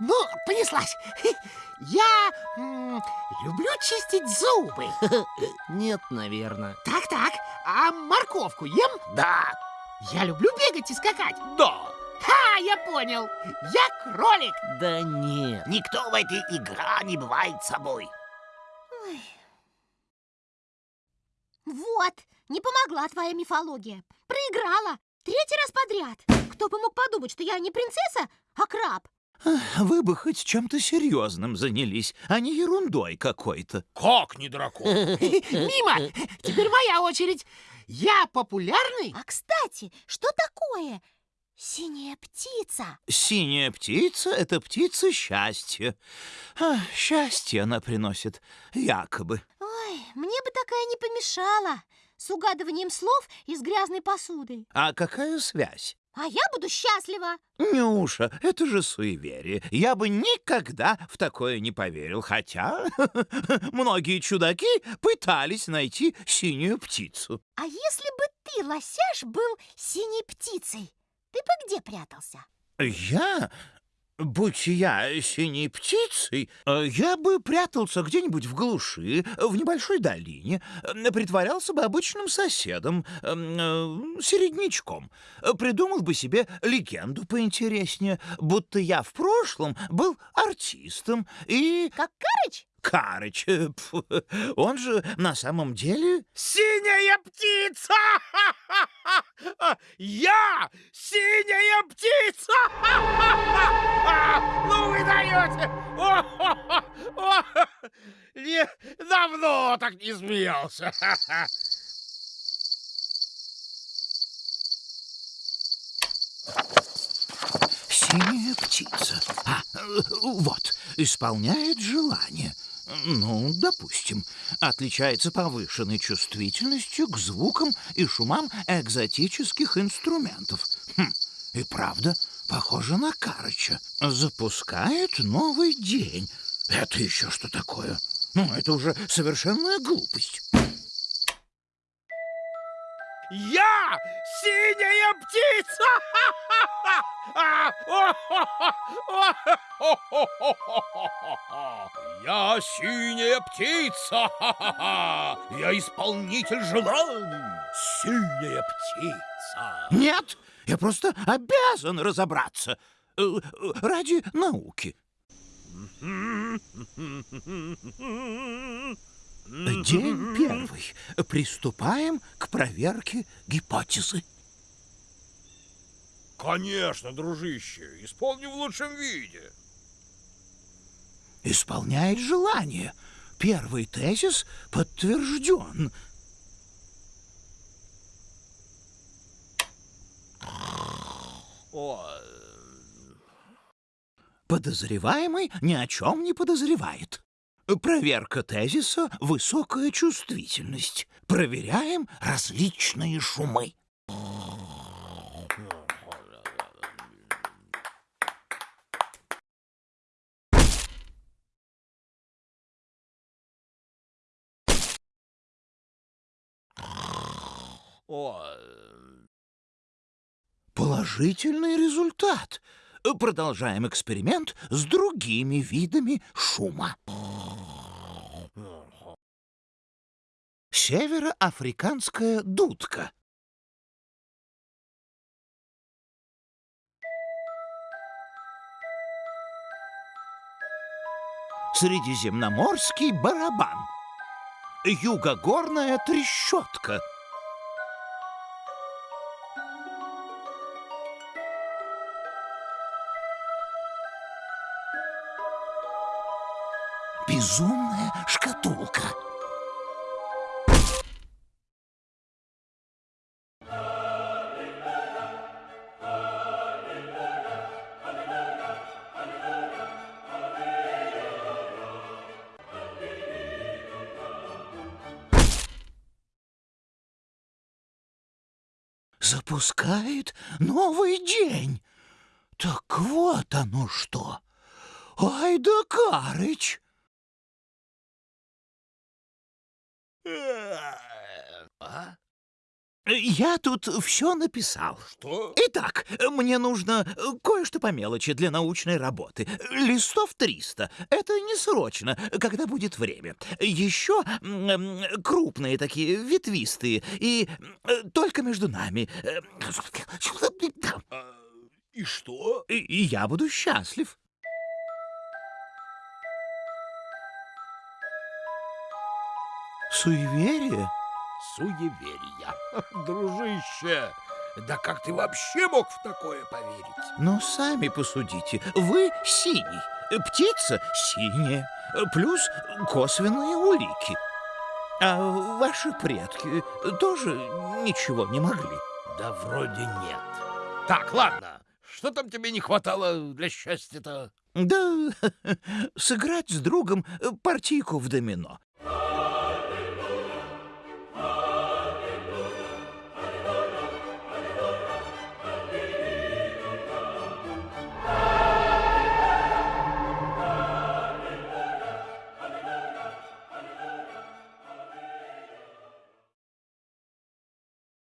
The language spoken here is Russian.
Ну, понеслась. Я м, люблю чистить зубы. Нет, наверное. Так-так, а морковку ем? Да, Я люблю бегать и скакать. да. Ха, я понял. Я кролик. Да нет. Никто в этой игра не бывает собой. Вот, не помогла твоя мифология. Проиграла. Третий раз подряд. Кто бы мог подумать, что я не принцесса, а краб. Вы бы хоть чем-то серьезным занялись, а не ерундой какой-то. Как не дракон? Мимо. Теперь моя очередь. Я популярный? А кстати, что такое синяя птица? Синяя птица — это птица счастья. А, счастье она приносит, якобы. Ой, мне бы такая не помешала. С угадыванием слов и с грязной посудой. А какая связь? А я буду счастлива. Нюша, это же суеверие. Я бы никогда в такое не поверил, хотя многие чудаки пытались найти синюю птицу. А если бы ты, лосяш, был синей птицей, ты бы где прятался? Я? Будь я синей птицей, э, я бы прятался где-нибудь в глуши, в небольшой долине, э, притворялся бы обычным соседом, э, середнячком, придумал бы себе легенду поинтереснее, будто я в прошлом был артистом и... Как Карыч? Карыч, пф, он же на самом деле... Синяя птица! Я синяя птица! Давно так не смеялся. Синяя птица. А, вот, исполняет желание. Ну, допустим, отличается повышенной чувствительностью к звукам и шумам экзотических инструментов. Хм, и правда, похоже на Карыча. Запускает новый день. Это еще что такое? Ну, это уже совершенная глупость. Я синяя птица! Я синяя птица! Я исполнитель желаний! Синяя птица! Нет, я просто обязан разобраться. Э, э, Ради науки. День первый. Приступаем к проверке гипотезы. Конечно, дружище, исполни в лучшем виде. Исполняет желание. Первый тезис подтвержден. О, Подозреваемый ни о чем не подозревает. Проверка тезиса — высокая чувствительность. Проверяем различные шумы. Положительный результат. Продолжаем эксперимент с другими видами шума. Североафриканская дудка. Средиземноморский барабан. Югогорная трещотка. Безумная шкатулка. Запускает новый день. Так вот оно что. Ай да Карыч! А? Я тут все написал. Что? Итак, мне нужно э, кое-что по мелочи для научной работы. Листов 300. Это не срочно, когда будет время. Еще крупные такие, ветвистые. И э, только между нами. Э, А, и что? И я буду счастлив. Суеверие? Суеверия. Дружище, да как ты вообще мог в такое поверить? Но сами посудите. Вы синий, птица синяя, плюс косвенные улики. А ваши предки тоже ничего не могли. Да вроде нет. Так, ладно. Что там тебе не хватало для счастья-то? Да, сыграть с другом партийку в домино.